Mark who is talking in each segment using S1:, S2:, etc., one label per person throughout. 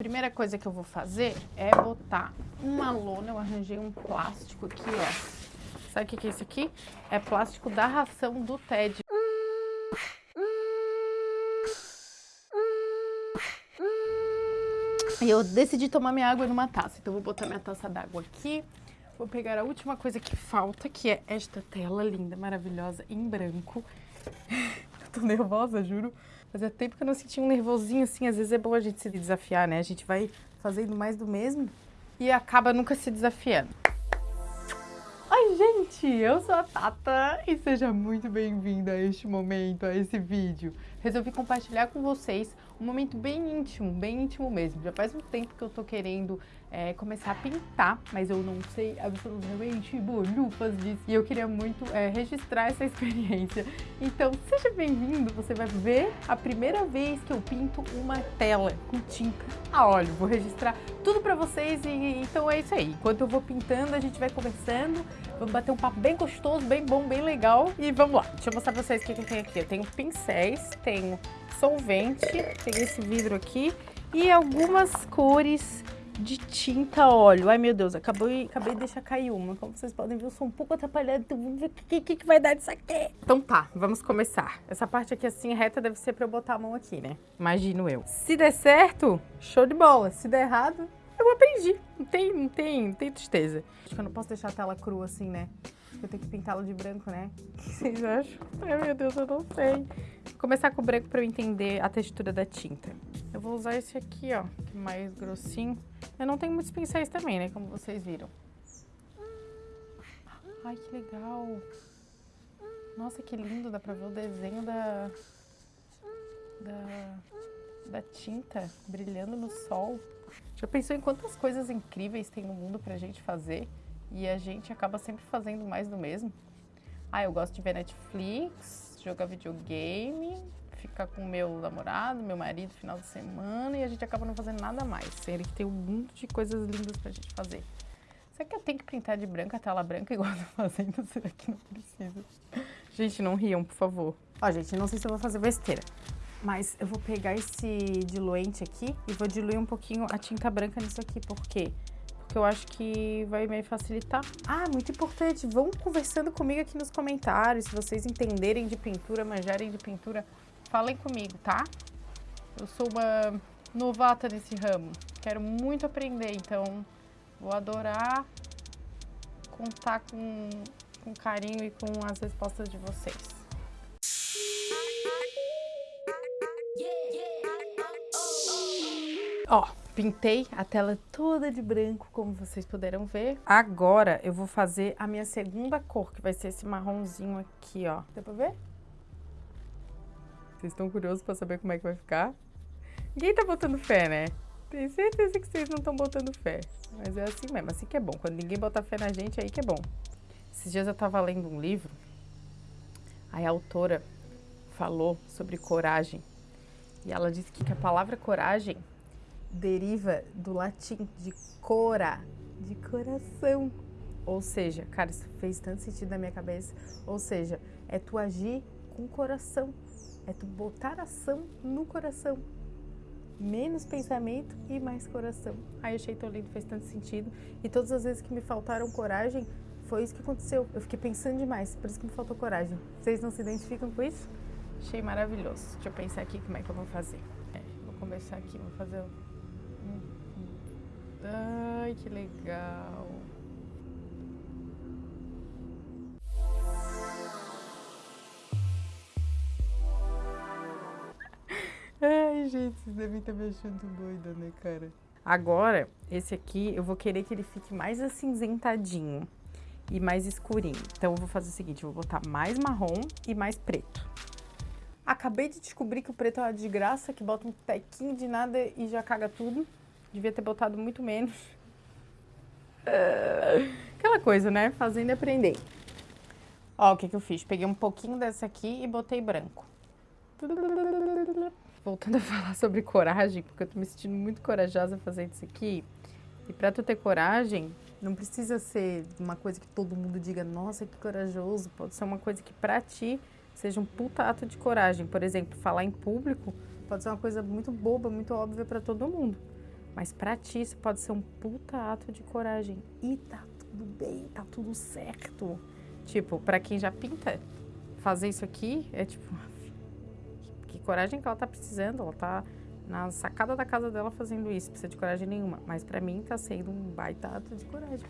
S1: Primeira coisa que eu vou fazer é botar uma lona, eu arranjei um plástico aqui, ó. Sabe o que é isso aqui? É plástico da ração do Ted. E eu decidi tomar minha água numa taça, então vou botar minha taça d'água aqui. Vou pegar a última coisa que falta, que é esta tela linda, maravilhosa, em branco. eu tô nervosa, juro. Fazia tempo que eu não sentia um nervosinho assim. Às vezes é bom a gente se desafiar, né? A gente vai fazendo mais do mesmo e acaba nunca se desafiando. Gente! Eu sou a Tata e seja muito bem-vinda a este momento, a esse vídeo. Resolvi compartilhar com vocês um momento bem íntimo, bem íntimo mesmo. Já faz um tempo que eu tô querendo é, começar a pintar, mas eu não sei absolutamente bolhufas disso. E eu queria muito é, registrar essa experiência. Então, seja bem-vindo, você vai ver a primeira vez que eu pinto uma tela com tinta a óleo. Vou registrar tudo pra vocês e então é isso aí. Enquanto eu vou pintando, a gente vai conversando, vamos bater um papo bem gostoso, bem bom, bem legal. E vamos lá, deixa eu mostrar pra vocês o que, que tenho aqui. Eu tenho pincéis, tenho solvente, peguei esse vidro aqui e algumas cores de tinta óleo. Ai, meu Deus, acabei, acabei de deixar cair uma. Como vocês podem ver, eu sou um pouco atrapalhada, então o que, que, que vai dar disso aqui. Então tá, vamos começar. Essa parte aqui assim, reta, deve ser pra eu botar a mão aqui, né? Imagino eu. Se der certo, show de bola. Se der errado, eu aprendi. Não tem, não tem, não tem tristeza. Acho que eu não posso deixar a tela crua assim, né? Eu tenho que pintá-la de branco, né? O que vocês acham? Ai, meu Deus, eu não sei. Vou começar com o branco pra eu entender a textura da tinta. Eu vou usar esse aqui, ó, que é mais grossinho. Eu não tenho muitos pincéis também, né, como vocês viram. Ai, que legal. Nossa, que lindo, dá pra ver o desenho da... Da, da tinta brilhando no sol. Já pensou em quantas coisas incríveis tem no mundo pra gente fazer? E a gente acaba sempre fazendo mais do mesmo. Ah, eu gosto de ver Netflix, jogar videogame, ficar com meu namorado, meu marido final de semana e a gente acaba não fazendo nada mais. Sendo que tem um monte de coisas lindas pra gente fazer. Será que eu tenho que pintar de branco a tela branca igual eu tô fazendo? Será que não precisa? Gente, não riam, por favor. Ó, gente, não sei se eu vou fazer besteira. Mas eu vou pegar esse diluente aqui e vou diluir um pouquinho a tinta branca nisso aqui. Por quê? Porque eu acho que vai me facilitar. Ah, muito importante, vão conversando comigo aqui nos comentários. Se vocês entenderem de pintura, manjarem de pintura, falem comigo, tá? Eu sou uma novata nesse ramo. Quero muito aprender, então vou adorar contar com, com carinho e com as respostas de vocês. Ó, pintei a tela toda de branco, como vocês puderam ver. Agora eu vou fazer a minha segunda cor, que vai ser esse marronzinho aqui, ó. Deu pra ver? Vocês estão curiosos pra saber como é que vai ficar? Ninguém tá botando fé, né? Tenho certeza que vocês não estão botando fé. Mas é assim mesmo, assim que é bom. Quando ninguém bota fé na gente, aí que é bom. Esses dias eu tava lendo um livro, aí a autora falou sobre coragem. E ela disse que a palavra coragem deriva do latim de cora, de coração. Ou seja, cara, isso fez tanto sentido na minha cabeça. Ou seja, é tu agir com coração. É tu botar ação no coração. Menos pensamento e mais coração. Aí eu achei tão lindo, fez tanto sentido. E todas as vezes que me faltaram coragem, foi isso que aconteceu. Eu fiquei pensando demais, por isso que me faltou coragem. Vocês não se identificam com isso? Achei maravilhoso. Deixa eu pensar aqui como é que eu vou fazer. É, vou começar aqui, vou fazer Ai, que legal. Ai, gente, vocês devem estar me achando doida, né, cara? Agora, esse aqui, eu vou querer que ele fique mais acinzentadinho e mais escurinho. Então, eu vou fazer o seguinte, eu vou botar mais marrom e mais preto. Acabei de descobrir que o preto é uma desgraça, que bota um tequinho de nada e já caga tudo. Devia ter botado muito menos. Aquela coisa, né? Fazendo e aprender. Ó, o que que eu fiz? Peguei um pouquinho dessa aqui e botei branco. Voltando a falar sobre coragem, porque eu tô me sentindo muito corajosa fazendo isso aqui. E pra tu ter coragem, não precisa ser uma coisa que todo mundo diga, nossa, que corajoso. Pode ser uma coisa que pra ti seja um puta ato de coragem. Por exemplo, falar em público pode ser uma coisa muito boba, muito óbvia pra todo mundo. Mas pra ti isso pode ser um puta ato de coragem. E tá tudo bem, tá tudo certo. Tipo, pra quem já pinta, fazer isso aqui é tipo... Que coragem que ela tá precisando, ela tá na sacada da casa dela fazendo isso, precisa de coragem nenhuma. Mas para mim tá sendo um baita ato de coragem.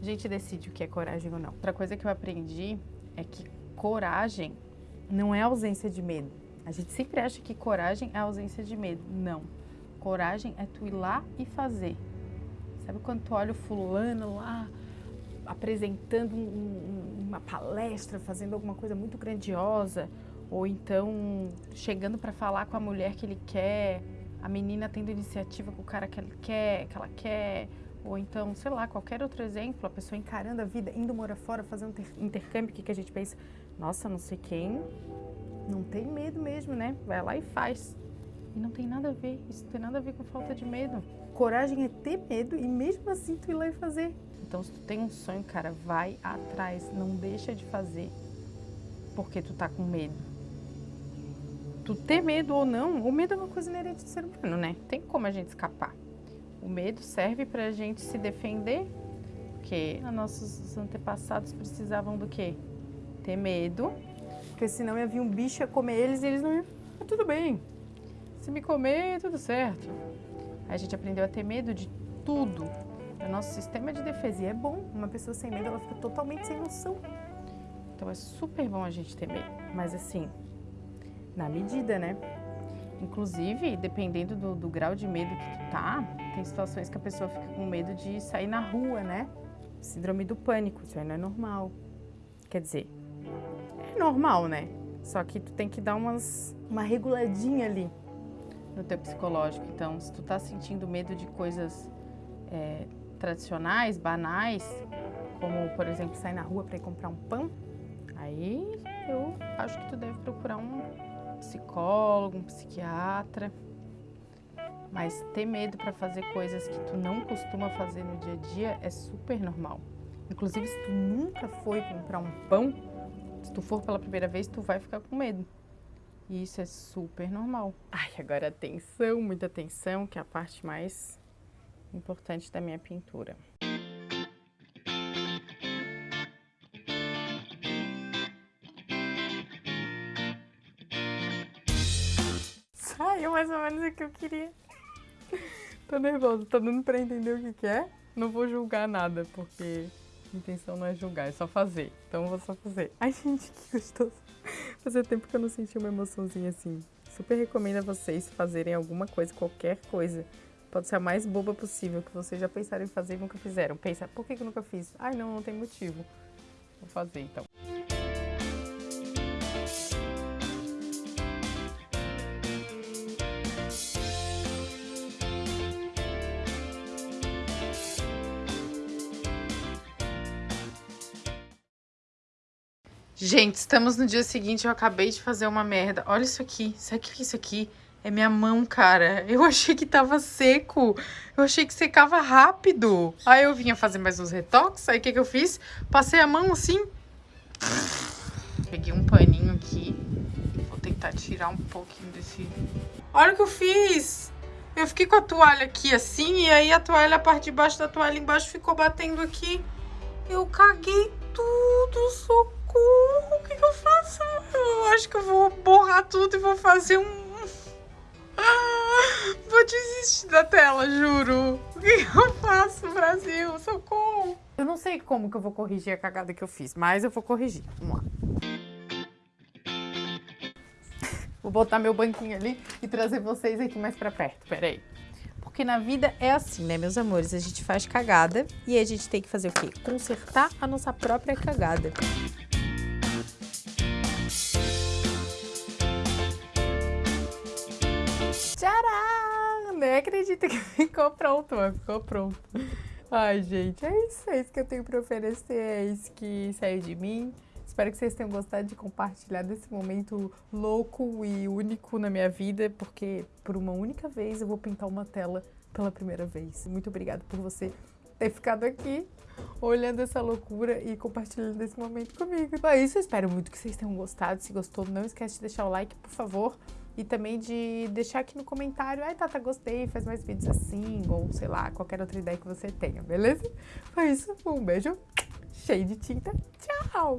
S1: A gente decide o que é coragem ou não. Outra coisa que eu aprendi é que coragem não é ausência de medo. A gente sempre acha que coragem é ausência de medo. Não. Coragem é tu ir lá e fazer. Sabe quando tu olha o fulano lá apresentando um, um, uma palestra, fazendo alguma coisa muito grandiosa, ou então chegando para falar com a mulher que ele quer, a menina tendo iniciativa com o cara que ela quer, que ela quer, ou então, sei lá, qualquer outro exemplo, a pessoa encarando a vida, indo morar fora, fazendo intercâmbio, que, que a gente pensa? Nossa, não sei quem, não tem medo mesmo, né? Vai lá e faz. E não tem nada a ver, isso não tem nada a ver com falta de medo. Coragem é ter medo e mesmo assim tu ir lá e fazer. Então, se tu tem um sonho, cara, vai atrás, não deixa de fazer porque tu tá com medo tu ter medo ou não, o medo é uma coisa inerente do ser humano, né? Tem como a gente escapar. O medo serve para a gente se defender, porque nossos antepassados precisavam do quê? Ter medo, porque senão ia vir um bicho a comer eles e eles não iam. Ah, tudo bem, se me comer, tudo certo. A gente aprendeu a ter medo de tudo. O nosso sistema de defesa. E é bom, uma pessoa sem medo, ela fica totalmente sem noção. Então é super bom a gente ter medo. Mas assim, na medida, né? Inclusive, dependendo do, do, grau de medo que tu tá, tem situações que a pessoa fica com medo de sair na rua, né? Síndrome do pânico, isso aí não é normal. Quer dizer, é normal, né? Só que tu tem que dar umas, uma reguladinha ali no teu psicológico. Então, se tu tá sentindo medo de coisas é, tradicionais, banais, como, por exemplo, sair na rua para ir comprar um pão, aí eu acho que tu deve procurar um psicólogo, um psiquiatra. Mas ter medo para fazer coisas que tu não costuma fazer no dia a dia é super normal. Inclusive, se tu nunca foi comprar um pão, se tu for pela primeira vez, tu vai ficar com medo. E isso é super normal. Ai, agora atenção, muita atenção, que é a parte mais importante da minha pintura. Saiu mais ou menos o que eu queria. Tô nervosa, tá dando pra entender o que, que é? Não vou julgar nada, porque a intenção não é julgar, é só fazer. Então eu vou só fazer. Ai, gente, que gostoso. Fazia tempo que eu não senti uma emoçãozinha assim. Super recomendo a vocês fazerem alguma coisa, qualquer coisa. Pode ser a mais boba possível, que vocês já pensaram em fazer e nunca fizeram. Pensa, por que, que eu nunca fiz? Ai, não, não tem motivo. Vou fazer então. Gente, estamos no dia seguinte, eu acabei de fazer uma merda. Olha isso aqui, sabe o que é isso aqui? É minha mão, cara. Eu achei que tava seco. Eu achei que secava rápido. Aí eu vinha fazer mais uns retoques. Aí o que, que eu fiz? Passei a mão assim. Peguei um paninho aqui. Vou tentar tirar um pouquinho desse... Olha o que eu fiz! Eu fiquei com a toalha aqui assim. E aí a toalha, a parte de baixo da toalha embaixo ficou batendo aqui. Eu caguei tudo, socorro. O que, que eu faço? Eu acho que eu vou borrar tudo e vou fazer um... Ah, vou desistir da tela, juro. O que, eu faço, Brasil? Socorro. Eu não sei como que eu vou corrigir a cagada que eu fiz, mas eu vou corrigir. Vamos lá. Vou botar meu banquinho ali e trazer vocês aqui mais pra perto. Pera aí. Porque na vida é assim, né, meus amores? A gente faz cagada e a gente tem que fazer o quê? Consertar a nossa própria cagada. Nem acredito que ficou pronto, mas ficou pronto. Ai, gente, é isso, é isso que eu tenho para oferecer, é isso que saiu de mim. Espero que vocês tenham gostado de compartilhar desse momento louco e único na minha vida, porque por uma única vez eu vou pintar uma tela pela primeira vez. Muito obrigada por você ter ficado aqui olhando essa loucura e compartilhando esse momento comigo. Então é isso, eu espero muito que vocês tenham gostado. Se gostou, não esquece de deixar o like, por favor. E também de deixar aqui no comentário, ai Tata, gostei, faz mais vídeos assim, ou sei lá, qualquer outra ideia que você tenha, beleza? Foi isso, um beijo cheio de tinta, tchau!